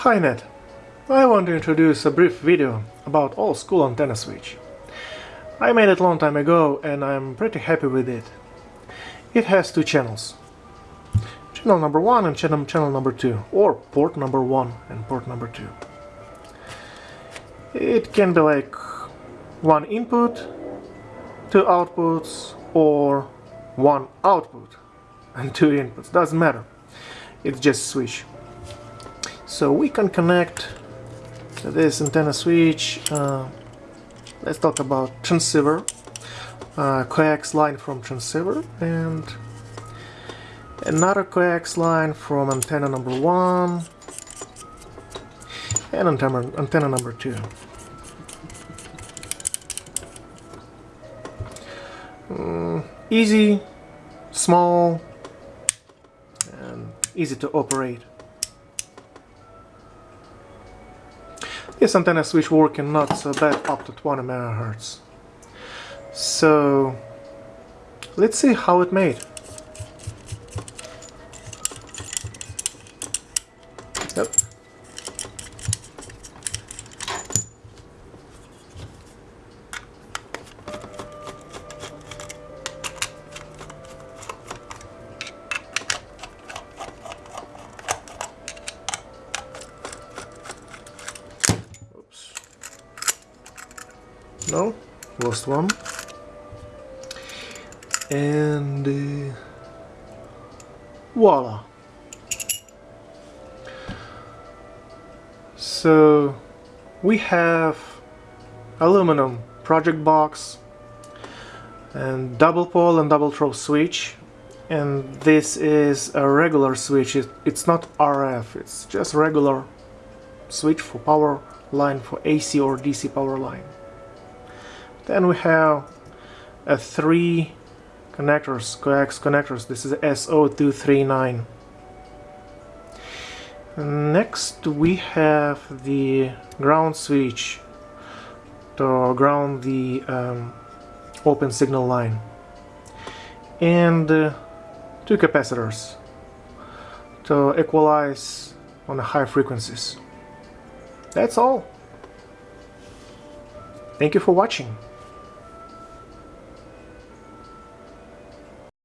Hi Ned, I want to introduce a brief video about old school antenna switch. I made it long time ago and I'm pretty happy with it. It has two channels. Channel number one and channel, channel number two, or port number one and port number two. It can be like one input, two outputs, or one output and two inputs, doesn't matter. It's just switch. So we can connect to this antenna switch. Uh, let's talk about transceiver. Uh, coax line from transceiver and another coax line from antenna number one and antenna, antenna number two. Mm, easy, small, and easy to operate. This antenna switch working not so bad up to 20 megahertz. So let's see how it made. No? Lost one. And uh, voila. So we have aluminum project box and double pole and double throw switch. And this is a regular switch. It, it's not RF it's just regular switch for power line for AC or DC power line then we have a three connectors, coax connectors. This is SO239. Next we have the ground switch to ground the um, open signal line and uh, two capacitors to equalize on the high frequencies. That's all. Thank you for watching.